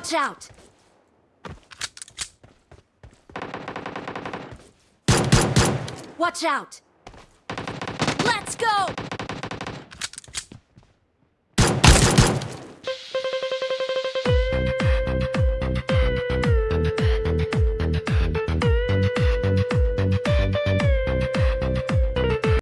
Watch out! Watch out!